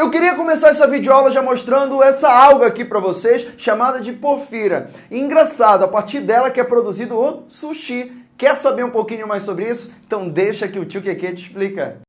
Eu queria começar essa videoaula já mostrando essa alga aqui para vocês, chamada de porfira. E engraçado, a partir dela que é produzido o sushi. Quer saber um pouquinho mais sobre isso? Então deixa que o tio Keke te explica.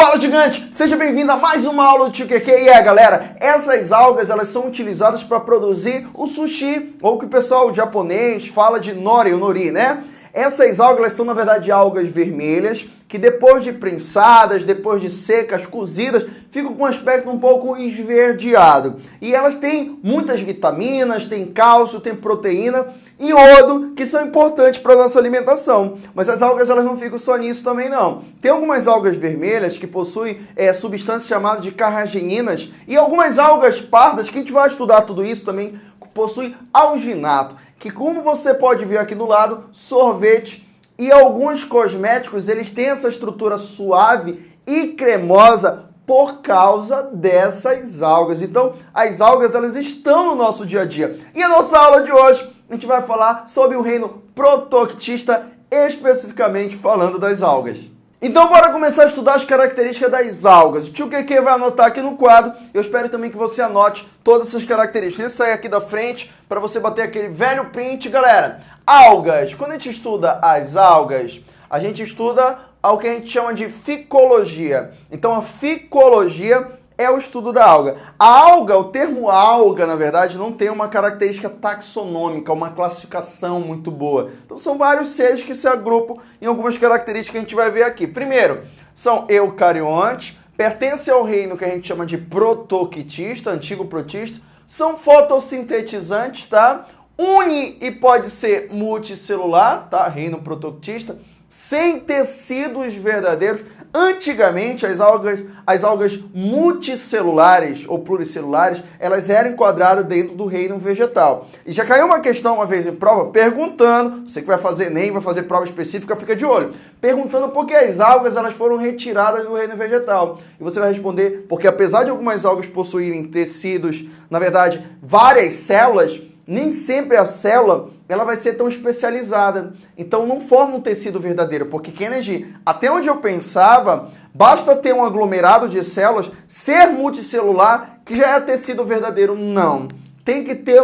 Fala gigante, seja bem-vindo a mais uma aula do Tio QQ. E é, galera, essas algas elas são utilizadas para produzir o sushi, ou que o pessoal japonês fala de nori, ou nori, né? Essas algas são, na verdade, algas vermelhas que depois de prensadas, depois de secas, cozidas, ficam com um aspecto um pouco esverdeado. E elas têm muitas vitaminas, têm cálcio, têm proteína iodo, que são importantes para a nossa alimentação. Mas as algas elas não ficam só nisso também não. Tem algumas algas vermelhas que possuem é, substâncias chamadas de carrageninas e algumas algas pardas, que a gente vai estudar tudo isso também, possuem alginato que como você pode ver aqui do lado, sorvete e alguns cosméticos, eles têm essa estrutura suave e cremosa por causa dessas algas. Então, as algas elas estão no nosso dia a dia. E a nossa aula de hoje, a gente vai falar sobre o reino protoctista, especificamente falando das algas. Então bora começar a estudar as características das algas. O tio QQ vai anotar aqui no quadro. Eu espero também que você anote todas essas características. Sai aqui da frente para você bater aquele velho print. Galera, algas. Quando a gente estuda as algas, a gente estuda o que a gente chama de ficologia. Então a ficologia é o estudo da alga. A alga, o termo alga, na verdade, não tem uma característica taxonômica, uma classificação muito boa. Então são vários seres que se agrupam em algumas características que a gente vai ver aqui. Primeiro, são eucariontes, pertencem ao reino que a gente chama de protoquitista, antigo protista, são fotossintetizantes, tá? Uni e pode ser multicelular, tá? Reino protoquitista sem tecidos verdadeiros. Antigamente, as algas, as algas multicelulares ou pluricelulares, elas eram enquadradas dentro do reino vegetal. E já caiu uma questão uma vez em prova, perguntando, você que vai fazer nem vai fazer prova específica, fica de olho, perguntando por que as algas elas foram retiradas do reino vegetal. E você vai responder, porque apesar de algumas algas possuírem tecidos, na verdade, várias células, nem sempre a célula ela vai ser tão especializada. Então não forma um tecido verdadeiro, porque Kennedy, até onde eu pensava, basta ter um aglomerado de células, ser multicelular, que já é tecido verdadeiro. Não. Tem que ter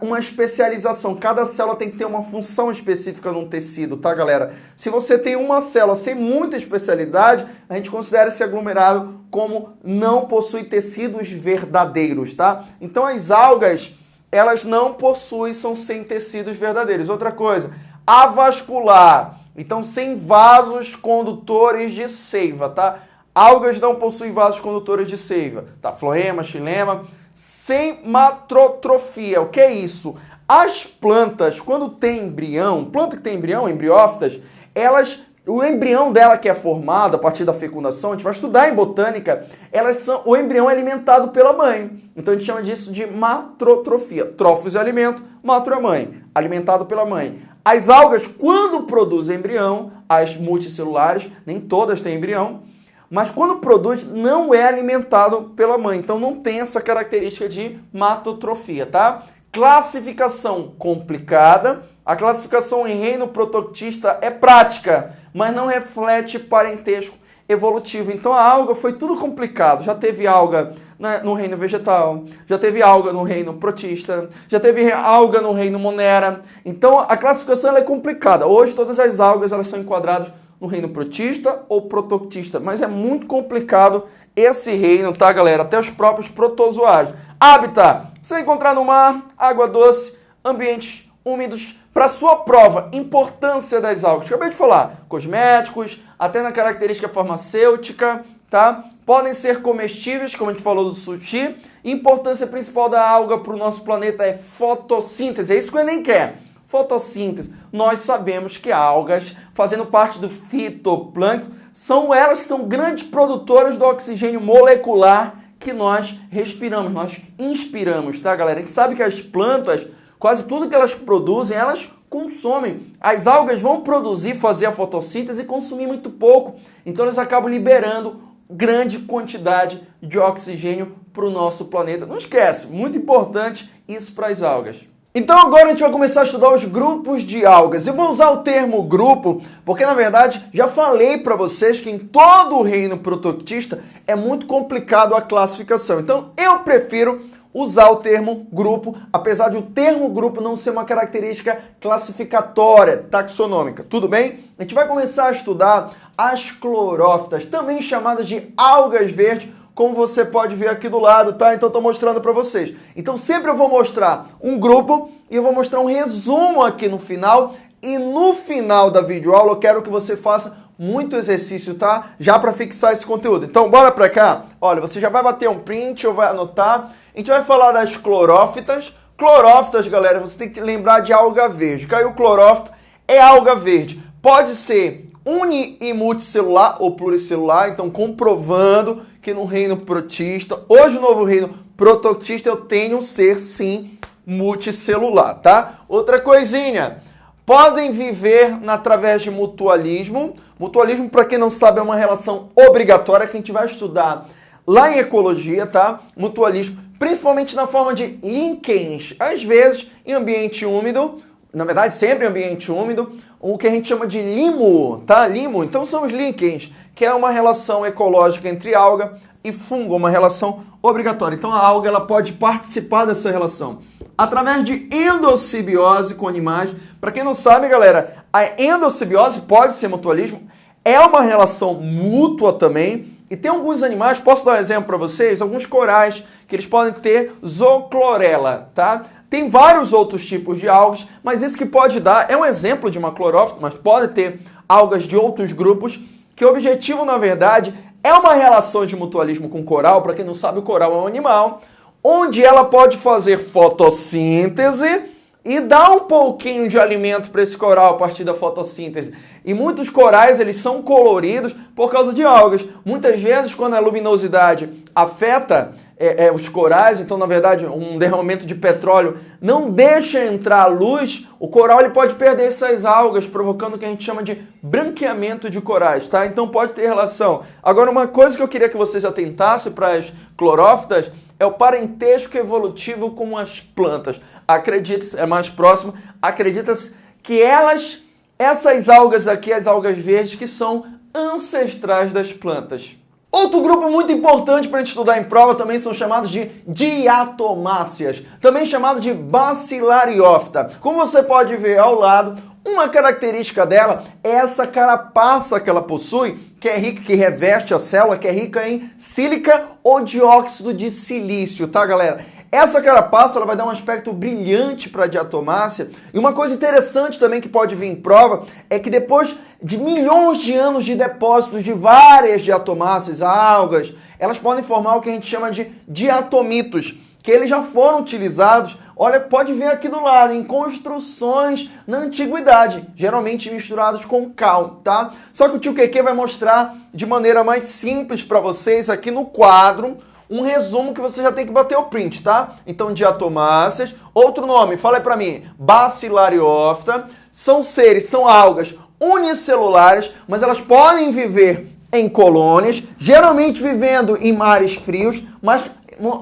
uma especialização. Cada célula tem que ter uma função específica num tecido, tá, galera? Se você tem uma célula sem muita especialidade, a gente considera esse aglomerado como não possui tecidos verdadeiros, tá? Então as algas elas não possuem, são sem tecidos verdadeiros. Outra coisa, avascular, então sem vasos condutores de seiva, tá? Algas não possuem vasos condutores de seiva, tá? Floema, xilema, sem matrotrofia. O que é isso? As plantas, quando tem embrião, planta que tem embrião, embriófitas, elas o embrião dela que é formado a partir da fecundação, a gente vai estudar em botânica, elas são, o embrião é alimentado pela mãe. Então a gente chama disso de matrotrofia. Trófos é alimento, matro é mãe, alimentado pela mãe. As algas, quando produzem embrião, as multicelulares, nem todas têm embrião, mas quando produz, não é alimentado pela mãe. Então não tem essa característica de matotrofia, tá? Classificação complicada. A classificação em reino protoctista é prática mas não reflete parentesco evolutivo. Então a alga foi tudo complicado. Já teve alga né, no reino vegetal, já teve alga no reino protista, já teve alga no reino monera. Então a classificação é complicada. Hoje todas as algas elas são enquadradas no reino protista ou protoctista, mas é muito complicado esse reino, tá, galera? Até os próprios protozoários. Hábitat: você encontrar no mar, água doce, ambientes úmidos, para sua prova, importância das algas. Acabei de falar, cosméticos, até na característica farmacêutica, tá? Podem ser comestíveis, como a gente falou do sushi. Importância principal da alga para o nosso planeta é fotossíntese. É isso que o Enem quer. Fotossíntese. Nós sabemos que algas, fazendo parte do fitoplâncton, são elas que são grandes produtoras do oxigênio molecular que nós respiramos, nós inspiramos, tá, galera? A gente sabe que as plantas Quase tudo que elas produzem, elas consomem. As algas vão produzir, fazer a fotossíntese e consumir muito pouco. Então elas acabam liberando grande quantidade de oxigênio para o nosso planeta. Não esquece, muito importante isso para as algas. Então agora a gente vai começar a estudar os grupos de algas. Eu vou usar o termo grupo porque na verdade já falei para vocês que em todo o reino protoctista é muito complicado a classificação. Então eu prefiro usar o termo grupo, apesar de o termo grupo não ser uma característica classificatória, taxonômica. Tudo bem? A gente vai começar a estudar as clorófitas, também chamadas de algas verdes como você pode ver aqui do lado, tá? Então estou mostrando para vocês. Então sempre eu vou mostrar um grupo e eu vou mostrar um resumo aqui no final. E no final da videoaula eu quero que você faça muito exercício, tá? Já para fixar esse conteúdo. Então bora para cá. Olha, você já vai bater um print ou vai anotar. A gente vai falar das clorófitas. Clorófitas, galera, você tem que lembrar de alga verde. Caiu clorófita, é alga verde. Pode ser uni e multicelular ou pluricelular, então comprovando que no reino protista, hoje no novo reino protoctista, eu tenho um ser, sim, multicelular, tá? Outra coisinha, podem viver através de mutualismo. Mutualismo, para quem não sabe, é uma relação obrigatória que a gente vai estudar lá em ecologia, tá? Mutualismo, principalmente na forma de linkens, às vezes em ambiente úmido, na verdade sempre em ambiente úmido, o que a gente chama de limo, tá? Limo, então são os linkens, que é uma relação ecológica entre alga e fungo, uma relação obrigatória. Então a alga ela pode participar dessa relação através de endossimbiose com animais. Para quem não sabe, galera, a endossimbiose pode ser mutualismo, é uma relação mútua também. E tem alguns animais, posso dar um exemplo para vocês? Alguns corais que eles podem ter zooclorela, tá? Tem vários outros tipos de algas, mas isso que pode dar é um exemplo de uma clorófita, mas pode ter algas de outros grupos, que o objetivo, na verdade, é uma relação de mutualismo com coral. Para quem não sabe, o coral é um animal, onde ela pode fazer fotossíntese e dar um pouquinho de alimento para esse coral a partir da fotossíntese. E muitos corais eles são coloridos por causa de algas. Muitas vezes, quando a luminosidade afeta é, é, os corais, então na verdade um derramamento de petróleo não deixa entrar luz, o coral ele pode perder essas algas, provocando o que a gente chama de branqueamento de corais, tá? Então pode ter relação. Agora uma coisa que eu queria que vocês atentassem para as clorófitas é o parentesco evolutivo com as plantas. Acredita, é mais próximo, acredita que elas, essas algas aqui, as algas verdes, que são ancestrais das plantas. Outro grupo muito importante para a gente estudar em prova também são chamados de diatomáceas, também chamado de bacilariófita. Como você pode ver ao lado, uma característica dela é essa carapaça que ela possui, que é rica, que reveste a célula, que é rica em sílica ou dióxido de silício, tá, galera? Essa carapaça ela vai dar um aspecto brilhante para a diatomácea. E uma coisa interessante também que pode vir em prova é que depois de milhões de anos de depósitos de várias diatomáceas, algas, elas podem formar o que a gente chama de diatomitos, que eles já foram utilizados, olha, pode ver aqui do lado, em construções na antiguidade, geralmente misturados com cal, tá? Só que o tio Keke vai mostrar de maneira mais simples para vocês aqui no quadro, um resumo que você já tem que bater o print, tá? Então, diatomáceas. Outro nome, fala aí pra mim. Bacilariófita. São seres, são algas unicelulares, mas elas podem viver em colônias, geralmente vivendo em mares frios, mas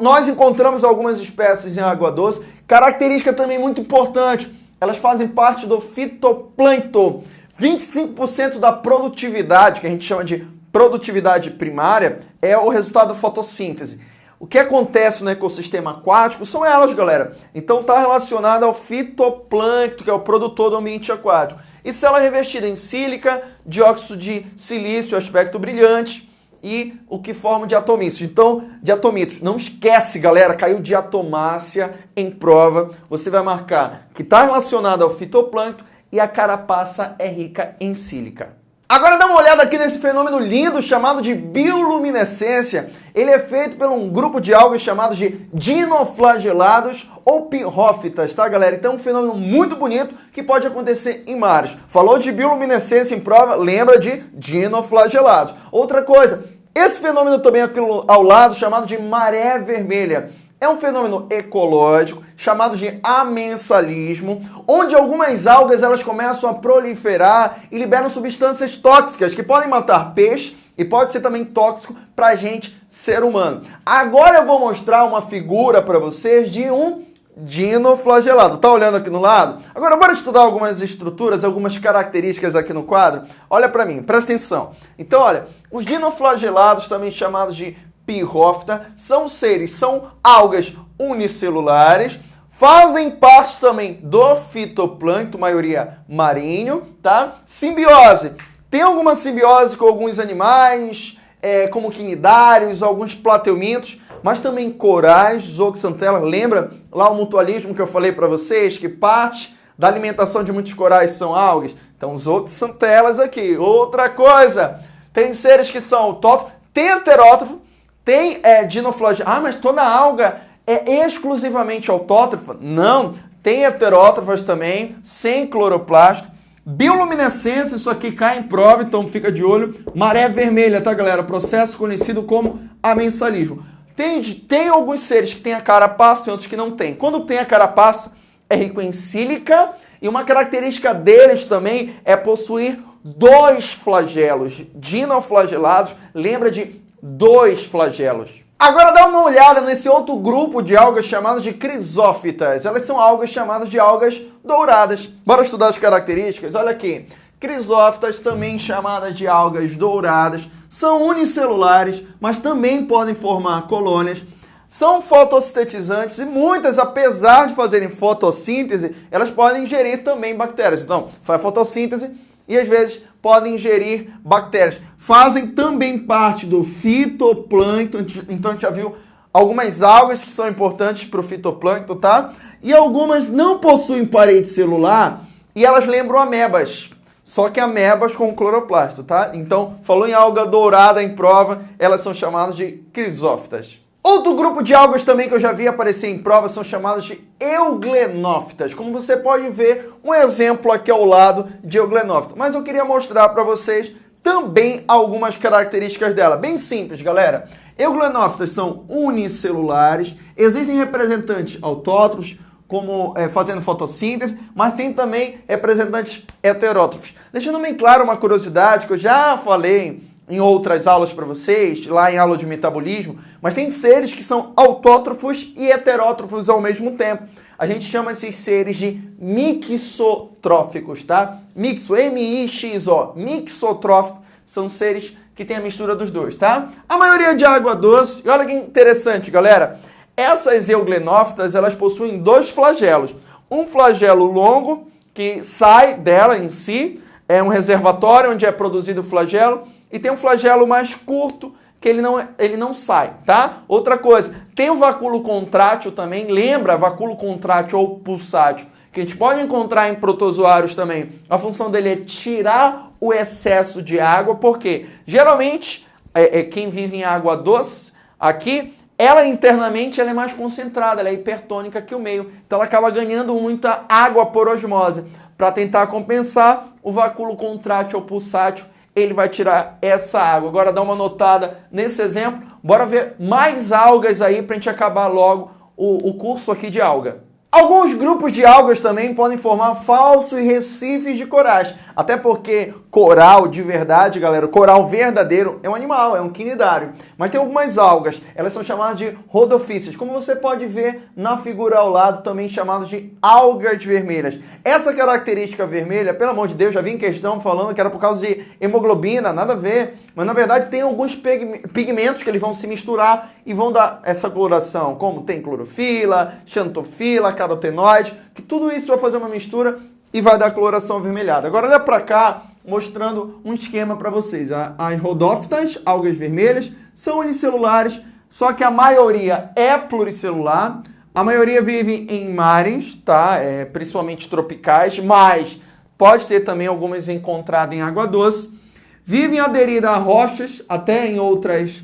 nós encontramos algumas espécies em água doce. Característica também muito importante, elas fazem parte do fitoplâncton. 25% da produtividade, que a gente chama de produtividade primária é o resultado da fotossíntese. O que acontece no ecossistema aquático são elas, galera. Então está relacionado ao fitoplâncton, que é o produtor do ambiente aquático. E célula revestida em sílica, dióxido de silício, aspecto brilhante, e o que forma diatomitos. Então, diatomitos, não esquece, galera, caiu diatomácea em prova. Você vai marcar que está relacionado ao fitoplâncton e a carapaça é rica em sílica. Agora dá uma olhada aqui nesse fenômeno lindo chamado de bioluminescência. Ele é feito por um grupo de algas chamados de dinoflagelados ou pirrófitas, tá galera? Então é um fenômeno muito bonito que pode acontecer em mares. Falou de bioluminescência em prova, lembra de dinoflagelados. Outra coisa, esse fenômeno também aqui ao lado chamado de maré vermelha. É um fenômeno ecológico chamado de amensalismo, onde algumas algas elas começam a proliferar e liberam substâncias tóxicas que podem matar peixe e pode ser também tóxico para a gente, ser humano. Agora eu vou mostrar uma figura para vocês de um dinoflagelado. Tá olhando aqui no lado? Agora bora estudar algumas estruturas, algumas características aqui no quadro. Olha para mim, presta atenção. Então, olha, os dinoflagelados, também chamados de são seres, são algas unicelulares, fazem parte também do fitoplâncton, maioria marinho, tá? Simbiose. Tem alguma simbiose com alguns animais, é, como quinidários, alguns plateumintos, mas também corais, zooxantela. Lembra lá o mutualismo que eu falei para vocês, que parte da alimentação de muitos corais são algas? Então, zooxantelas aqui. Outra coisa, tem seres que são autótrofos, tem tem é. Ah, mas toda alga é exclusivamente autótrofa? Não, tem heterótrofas também, sem cloroplasto. Bioluminescência, isso aqui cai em prova, então fica de olho. Maré vermelha, tá, galera? Processo conhecido como amensalismo. Tem, tem alguns seres que têm a carapaça e outros que não têm. Quando tem a carapaça, é rico em sílica e uma característica deles também é possuir dois flagelos dinoflagelados. Lembra de dois flagelos. Agora dá uma olhada nesse outro grupo de algas chamadas de crisófitas. Elas são algas chamadas de algas douradas. Bora estudar as características? Olha aqui. Crisófitas, também chamadas de algas douradas, são unicelulares, mas também podem formar colônias. São fotossintetizantes e muitas, apesar de fazerem fotossíntese, elas podem ingerir também bactérias. Então, faz fotossíntese e às vezes podem ingerir bactérias. Fazem também parte do fitoplâncton, então a gente já viu algumas algas que são importantes para o fitoplâncton, tá? E algumas não possuem parede celular e elas lembram amebas. Só que amebas com cloroplasto, tá? Então, falou em alga dourada em prova, elas são chamadas de crisófitas. Outro grupo de algas também que eu já vi aparecer em prova são chamadas de euglenófitas. Como você pode ver, um exemplo aqui ao lado de euglenófita. Mas eu queria mostrar para vocês também algumas características dela. Bem simples, galera. Euglenófitas são unicelulares, existem representantes autótrofos, como é, fazendo fotossíntese, mas tem também representantes heterótrofos. Deixando bem claro uma curiosidade que eu já falei em outras aulas para vocês, lá em aula de metabolismo, mas tem seres que são autótrofos e heterótrofos ao mesmo tempo. A gente chama esses seres de mixotróficos, tá? Mixo, M-I-X-O, mixotrófico, são seres que têm a mistura dos dois, tá? A maioria de água doce, e olha que interessante, galera, essas euglenófitas, elas possuem dois flagelos. Um flagelo longo, que sai dela em si, é um reservatório onde é produzido o flagelo, e tem um flagelo mais curto, que ele não, ele não sai, tá? Outra coisa, tem o vacúolo contrátil também, lembra vacúolo contrátil ou pulsátil, que a gente pode encontrar em protozoários também. A função dele é tirar o excesso de água, porque geralmente é, é quem vive em água doce aqui ela internamente ela é mais concentrada, ela é hipertônica que o meio. Então ela acaba ganhando muita água por osmose. Para tentar compensar, o vacúolo contrátil ou pulsátil, ele vai tirar essa água. Agora dá uma notada nesse exemplo. Bora ver mais algas aí para a gente acabar logo o, o curso aqui de alga. Alguns grupos de algas também podem formar falsos recifes de corais. Até porque coral de verdade, galera, coral verdadeiro é um animal, é um quinidário. Mas tem algumas algas, elas são chamadas de rodofícias, como você pode ver na figura ao lado, também chamadas de algas vermelhas. Essa característica vermelha, pelo amor de Deus, já vi em questão falando que era por causa de hemoglobina, nada a ver. Mas na verdade tem alguns pigmentos que eles vão se misturar e vão dar essa coloração, como tem clorofila, xantofila, carotenoide, que tudo isso vai fazer uma mistura e vai dar coloração avermelhada. Agora olha para cá, mostrando um esquema para vocês. As rodófitas, algas vermelhas, são unicelulares, só que a maioria é pluricelular. A maioria vive em mares, tá? É, principalmente tropicais, mas pode ter também algumas encontradas em água doce. Vivem aderidas a rochas, até em outras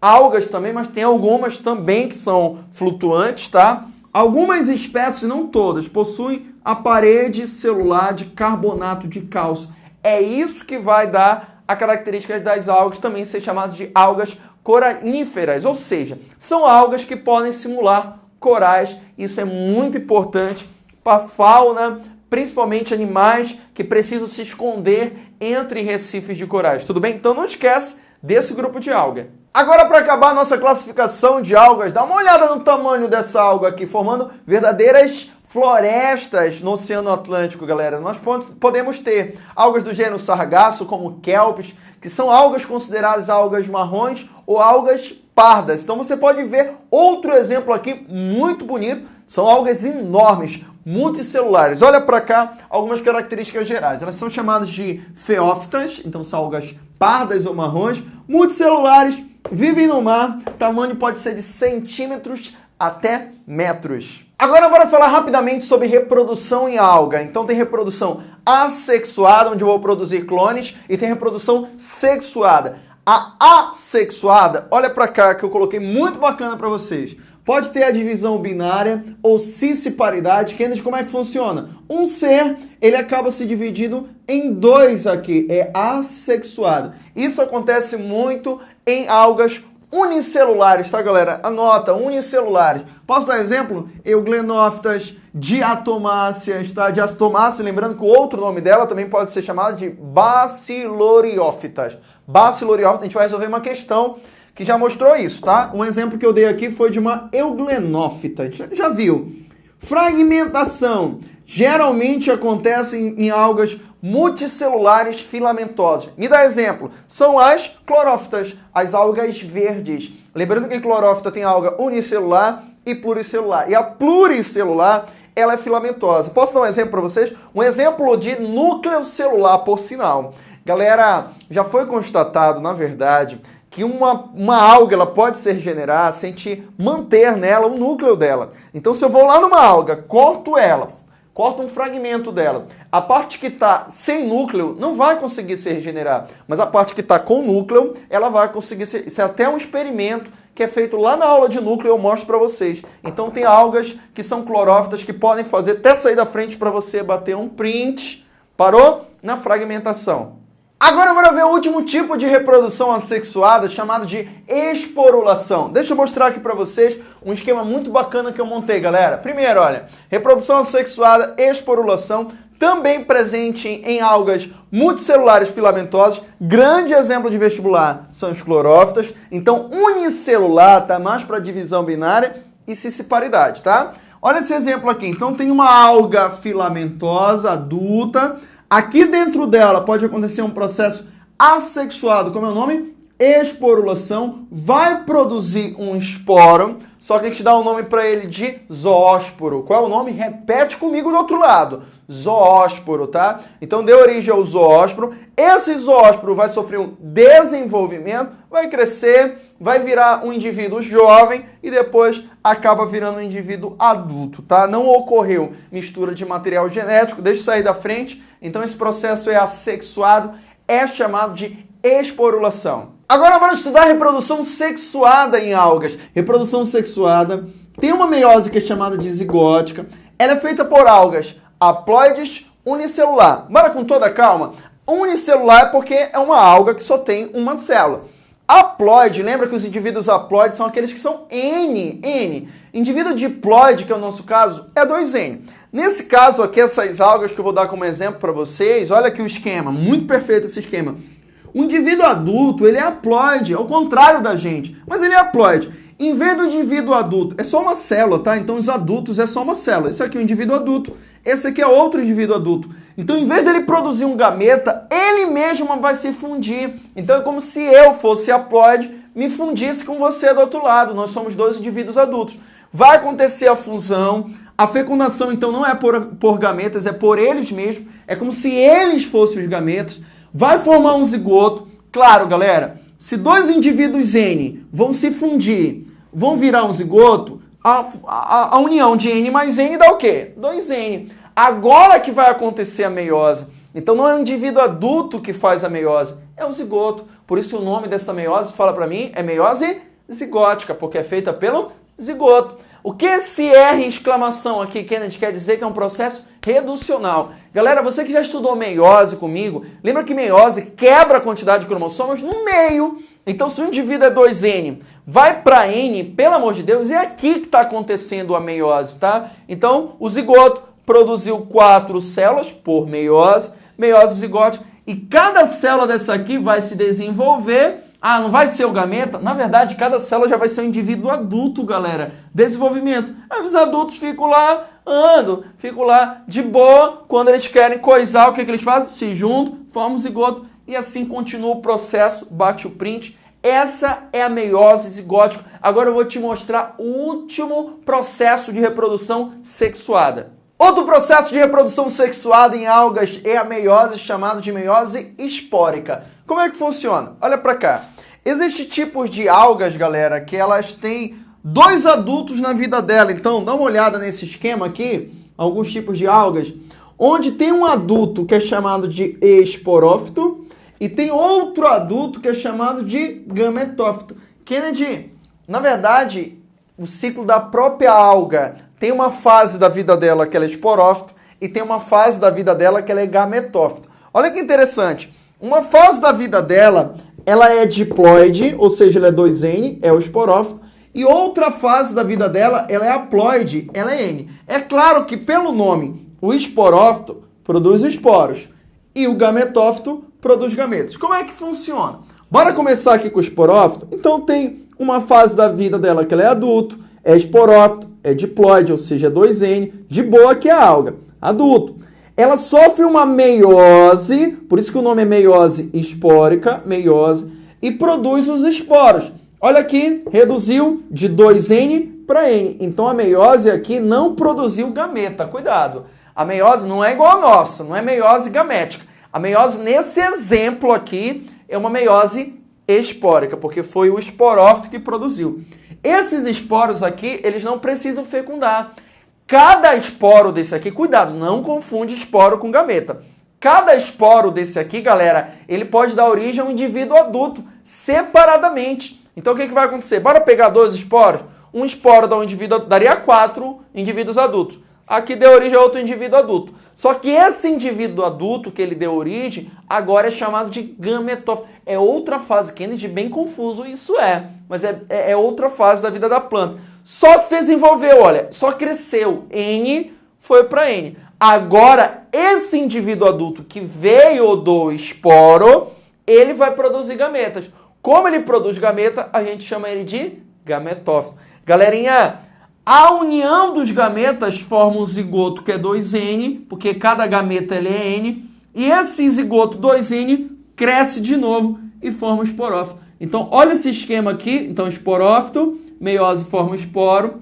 algas também, mas tem algumas também que são flutuantes, tá? Algumas espécies, não todas, possuem a parede celular de carbonato de cálcio. É isso que vai dar a característica das algas também ser chamadas de algas coraníferas, ou seja, são algas que podem simular corais. Isso é muito importante para a fauna, principalmente animais que precisam se esconder entre recifes de corais. Tudo bem? Então não esquece desse grupo de alga. Agora, para acabar a nossa classificação de algas, dá uma olhada no tamanho dessa alga aqui, formando verdadeiras florestas no Oceano Atlântico, galera. Nós podemos ter algas do gênero sargaço, como kelps, que são algas consideradas algas marrons ou algas pardas. Então você pode ver outro exemplo aqui muito bonito, são algas enormes, multicelulares. Olha para cá algumas características gerais. Elas são chamadas de feófitas, então são algas pardas ou marrons, multicelulares, vivem no mar, tamanho pode ser de centímetros até metros. Agora bora falar rapidamente sobre reprodução em alga. Então tem reprodução assexuada, onde eu vou produzir clones, e tem reprodução sexuada. A assexuada, olha para cá que eu coloquei muito bacana para vocês. Pode ter a divisão binária ou cisparidade, de como é que funciona? Um ser, ele acaba se dividindo em dois aqui, é assexuado. Isso acontece muito em algas unicelulares, tá, galera? Anota, unicelulares. Posso dar exemplo? Euglenófitas, diatomáceas, tá? Diatomácea, lembrando que o outro nome dela também pode ser chamado de baciloriófitas. Baciloriófitas, a gente vai resolver uma questão que já mostrou isso, tá? Um exemplo que eu dei aqui foi de uma euglenófita. A gente já viu. Fragmentação. Geralmente acontece em, em algas multicelulares filamentosas. Me dá exemplo. São as clorófitas, as algas verdes. Lembrando que clorófita tem alga unicelular e pluricelular. E a pluricelular, ela é filamentosa. Posso dar um exemplo para vocês? Um exemplo de núcleo celular, por sinal. Galera, já foi constatado, na verdade, que uma, uma alga ela pode se regenerar sem te manter nela o núcleo dela. Então, se eu vou lá numa alga, corto ela, corta um fragmento dela. A parte que está sem núcleo não vai conseguir se regenerar, mas a parte que está com núcleo, ela vai conseguir ser. Isso é até um experimento que é feito lá na aula de núcleo, eu mostro para vocês. Então tem algas que são clorófitas que podem fazer até sair da frente para você bater um print. Parou? Na fragmentação. Agora bora ver o último tipo de reprodução assexuada, chamado de esporulação. Deixa eu mostrar aqui para vocês um esquema muito bacana que eu montei, galera. Primeiro, olha, reprodução assexuada, esporulação, também presente em algas multicelulares filamentosas. Grande exemplo de vestibular são os clorófitas. Então, unicelular tá mais para divisão binária e cisparidade, tá? Olha esse exemplo aqui. Então, tem uma alga filamentosa adulta Aqui dentro dela pode acontecer um processo assexuado, como é o nome? Esporulação, vai produzir um esporo, só que a gente dá o um nome para ele de zoósporo. Qual é o nome? Repete comigo do outro lado. Zoósporo, tá? Então deu origem ao zoósporo. Esse zoósporo vai sofrer um desenvolvimento, vai crescer, vai virar um indivíduo jovem e depois acaba virando um indivíduo adulto, tá? Não ocorreu mistura de material genético, deixa eu sair da frente então esse processo é assexuado, é chamado de esporulação. Agora vamos estudar reprodução sexuada em algas. Reprodução sexuada tem uma meiose que é chamada de zigótica. Ela é feita por algas haploides unicelular. Bora com toda calma. Unicelular é porque é uma alga que só tem uma célula. Haploide, lembra que os indivíduos haploides são aqueles que são N, N. Indivíduo diploide, que é o nosso caso, é 2N. Nesse caso aqui, essas algas que eu vou dar como exemplo para vocês, olha aqui o esquema, muito perfeito esse esquema. O indivíduo adulto, ele é haploide, ao contrário da gente, mas ele é haploide. Em vez do indivíduo adulto, é só uma célula, tá? Então os adultos é só uma célula. Esse aqui é o indivíduo adulto, esse aqui é outro indivíduo adulto. Então, em vez dele produzir um gameta, ele mesmo vai se fundir. Então, é como se eu fosse haploide, me fundisse com você do outro lado. Nós somos dois indivíduos adultos. Vai acontecer a fusão, a fecundação, então, não é por, por gametas, é por eles mesmos. É como se eles fossem os gametas. Vai formar um zigoto. Claro, galera, se dois indivíduos N vão se fundir, vão virar um zigoto, a, a, a união de N mais N dá o quê? 2N. Agora que vai acontecer a meiose. Então não é o indivíduo adulto que faz a meiose, é o zigoto. Por isso o nome dessa meiose, fala para mim, é meiose zigótica, porque é feita pelo zigoto. O que esse R exclamação aqui, Kennedy, quer dizer que é um processo reducional. Galera, você que já estudou meiose comigo, lembra que meiose quebra a quantidade de cromossomos no meio. Então, se o indivíduo é 2N, vai para N, pelo amor de Deus, é aqui que está acontecendo a meiose, tá? Então, o zigoto produziu quatro células por meiose, meiose zigótica, e cada célula dessa aqui vai se desenvolver Ah, não vai ser o gameta? Na verdade, cada célula já vai ser um indivíduo adulto, galera. Desenvolvimento. Aí os adultos ficam lá, andam, ficam lá de boa. Quando eles querem coisar, o que, que eles fazem? Se juntam, formam zigoto e assim continua o processo, bate o print. Essa é a meiose zigótica. Agora eu vou te mostrar o último processo de reprodução sexuada. Outro processo de reprodução sexuada em algas é a meiose, chamado de meiose espórica. Como é que funciona? Olha para cá. Existem tipos de algas, galera, que elas têm dois adultos na vida dela. Então, dá uma olhada nesse esquema aqui, alguns tipos de algas, onde tem um adulto que é chamado de esporófito e tem outro adulto que é chamado de gametófito. Kennedy, na verdade, o ciclo da própria alga tem uma fase da vida dela que ela é esporófito e tem uma fase da vida dela que ela é gametófito. Olha que interessante. Uma fase da vida dela, ela é diploide, ou seja, ela é 2N, é o esporófito, e outra fase da vida dela, ela é haploide, ela é N. É claro que pelo nome, o esporófito produz esporos e o gametófito produz gametas. Como é que funciona? Bora começar aqui com o esporófito? Então tem uma fase da vida dela que ela é adulto, é esporófito, é diploide, ou seja, 2N, de boa que é a alga, adulto. Ela sofre uma meiose, por isso que o nome é meiose espórica, meiose, e produz os esporos. Olha aqui, reduziu de 2N para N. Então a meiose aqui não produziu gameta, cuidado. A meiose não é igual a nossa, não é meiose gamética. A meiose nesse exemplo aqui é uma meiose espórica, porque foi o esporófito que produziu. Esses esporos aqui, eles não precisam fecundar. Cada esporo desse aqui, cuidado, não confunde esporo com gameta. Cada esporo desse aqui, galera, ele pode dar origem a um indivíduo adulto, separadamente. Então o que, que vai acontecer? Bora pegar dois esporos? Um esporo dá um indivíduo, daria quatro indivíduos adultos. Aqui deu origem a outro indivíduo adulto. Só que esse indivíduo adulto que ele deu origem, agora é chamado de gametófito. É outra fase. Kennedy, bem confuso isso é. Mas é, é, é outra fase da vida da planta. Só se desenvolveu, olha, só cresceu. N foi para N. Agora, esse indivíduo adulto que veio do esporo, ele vai produzir gametas. Como ele produz gameta, a gente chama ele de gametófito. Galerinha, a união dos gametas forma um zigoto que é 2N, porque cada gameta ele é N, e esse zigoto 2N cresce de novo e forma um esporófito. Então, olha esse esquema aqui. Então, esporófito, meiose forma esporo,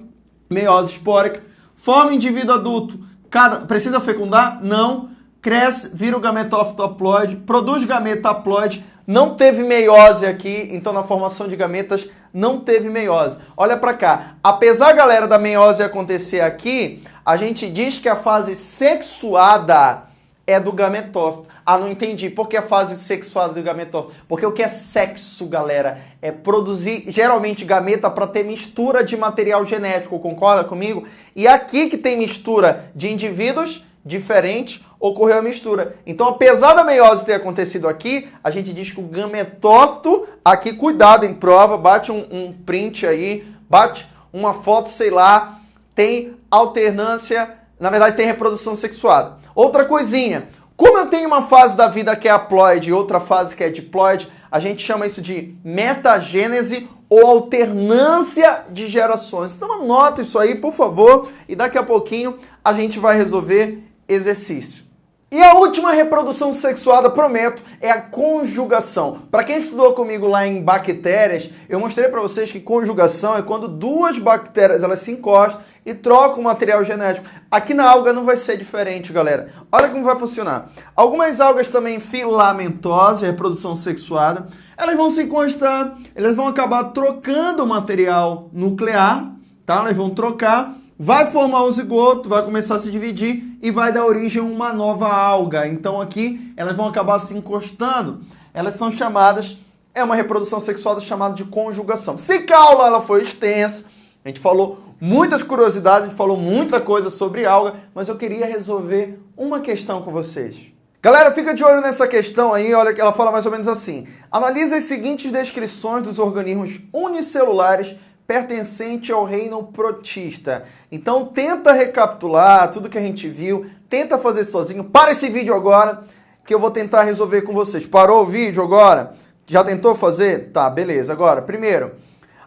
meiose espórica, forma indivíduo adulto. Cada, precisa fecundar? Não. Cresce, vira o gametófito haploide, produz gameta haploide, não teve meiose aqui, então na formação de gametas não teve meiose. Olha para cá. Apesar, galera, da meiose acontecer aqui, a gente diz que a fase sexuada é do gametófito. Ah, não entendi. Por que a fase sexuada do gametófito? Porque o que é sexo, galera? É produzir, geralmente, gameta para ter mistura de material genético, concorda comigo? E aqui que tem mistura de indivíduos diferentes, ocorreu a mistura. Então, apesar da meiose ter acontecido aqui, a gente diz que o gametófito, aqui, cuidado em prova, bate um, um print aí, bate uma foto, sei lá, tem alternância, na verdade tem reprodução sexuada. Outra coisinha, como eu tenho uma fase da vida que é haploide e outra fase que é diploide, a gente chama isso de metagênese ou alternância de gerações. Então anota isso aí, por favor, e daqui a pouquinho a gente vai resolver exercício. E a última reprodução sexuada, prometo, é a conjugação. Para quem estudou comigo lá em bactérias, eu mostrei para vocês que conjugação é quando duas bactérias elas se encostam e trocam material genético. Aqui na alga não vai ser diferente, galera. Olha como vai funcionar. Algumas algas também filamentosas, reprodução sexuada, elas vão se encostar, elas vão acabar trocando o material nuclear, tá? Elas vão trocar vai formar um zigoto, vai começar a se dividir e vai dar origem a uma nova alga. Então aqui elas vão acabar se encostando. Elas são chamadas, é uma reprodução sexual chamada de conjugação. Se aula ela foi extensa, a gente falou muitas curiosidades, a gente falou muita coisa sobre alga, mas eu queria resolver uma questão com vocês. Galera, fica de olho nessa questão aí, olha que ela fala mais ou menos assim. Analise as seguintes descrições dos organismos unicelulares pertencente ao reino protista. Então tenta recapitular tudo que a gente viu, tenta fazer sozinho. Para esse vídeo agora, que eu vou tentar resolver com vocês. Parou o vídeo agora? Já tentou fazer? Tá, beleza. Agora, primeiro,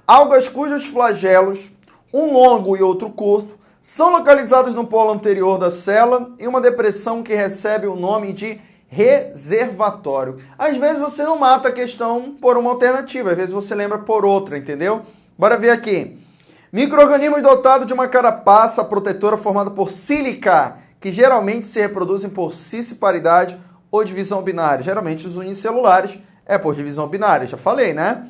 algas cujos flagelos, um longo e outro curto, são localizados no polo anterior da célula em uma depressão que recebe o nome de reservatório. Às vezes você não mata a questão por uma alternativa, às vezes você lembra por outra, entendeu? Bora ver aqui. Micro-organismos dotados de uma carapaça protetora formada por sílica, que geralmente se reproduzem por cisparidade ou divisão binária. Geralmente os unicelulares é por divisão binária, já falei, né?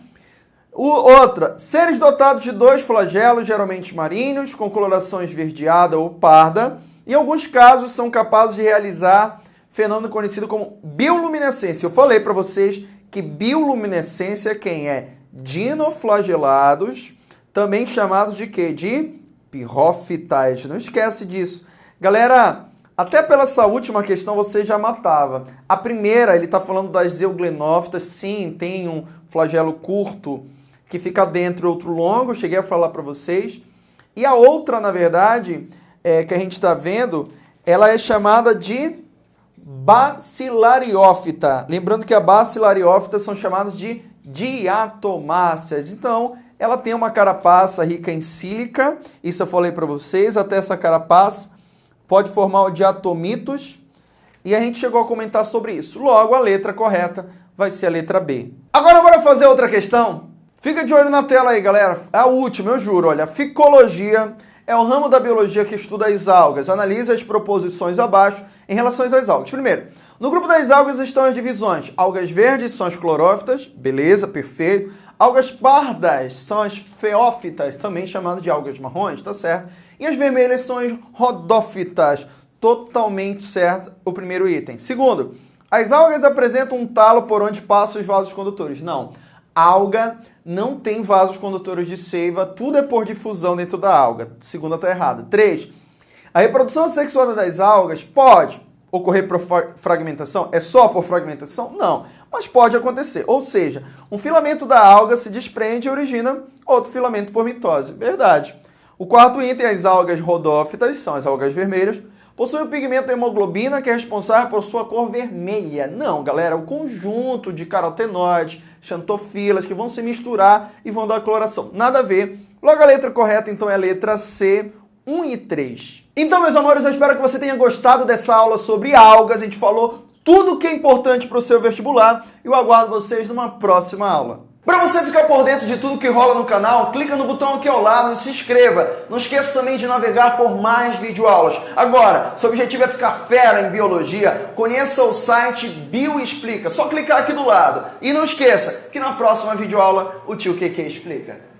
O, outra, seres dotados de dois flagelos, geralmente marinhos, com coloração esverdeada ou parda. Em alguns casos, são capazes de realizar fenômeno conhecido como bioluminescência. Eu falei para vocês que bioluminescência quem é dinoflagelados, também chamados de quê? De pirrófitas. Não esquece disso. Galera, até pela essa última questão você já matava. A primeira, ele está falando das euglenófitas. Sim, tem um flagelo curto que fica dentro outro longo, cheguei a falar para vocês. E a outra, na verdade, é, que a gente está vendo, ela é chamada de bacilariófita. Lembrando que a bacilariófita são chamadas de diatomáceas. Então, ela tem uma carapaça rica em sílica, isso eu falei para vocês, até essa carapaça pode formar o diatomitos, e a gente chegou a comentar sobre isso. Logo, a letra correta vai ser a letra B. Agora, bora fazer outra questão? Fica de olho na tela aí, galera. É a última, eu juro. Olha, ficologia é o ramo da biologia que estuda as algas. Analisa as proposições abaixo em relação às algas. Primeiro, no grupo das algas estão as divisões. Algas verdes são as clorófitas, beleza, perfeito. Algas pardas são as feófitas, também chamadas de algas marrons, tá certo? E as vermelhas são as rodófitas, totalmente certo o primeiro item. Segundo, as algas apresentam um talo por onde passam os vasos condutores. Não, alga não tem vasos condutores de seiva, tudo é por difusão dentro da alga. Segunda está errada. 3. A reprodução sexuada das algas pode ocorrer por fragmentação? É só por fragmentação? Não, mas pode acontecer. Ou seja, um filamento da alga se desprende e origina outro filamento por mitose. Verdade. O quarto item, as algas rodófitas, são as algas vermelhas, Possui o pigmento hemoglobina que é responsável por sua cor vermelha. Não, galera, o conjunto de carotenoides, xantofilas que vão se misturar e vão dar coloração. Nada a ver. Logo a letra correta então é a letra C, 1 e 3. Então, meus amores, eu espero que você tenha gostado dessa aula sobre algas. A gente falou tudo o que é importante para o seu vestibular e eu aguardo vocês numa próxima aula. Para você ficar por dentro de tudo que rola no canal, clica no botão aqui ao lado e se inscreva. Não esqueça também de navegar por mais videoaulas. Agora, seu objetivo é ficar fera em biologia, conheça o site Bioexplica. Só clicar aqui do lado. E não esqueça que na próxima videoaula o tio QQ explica.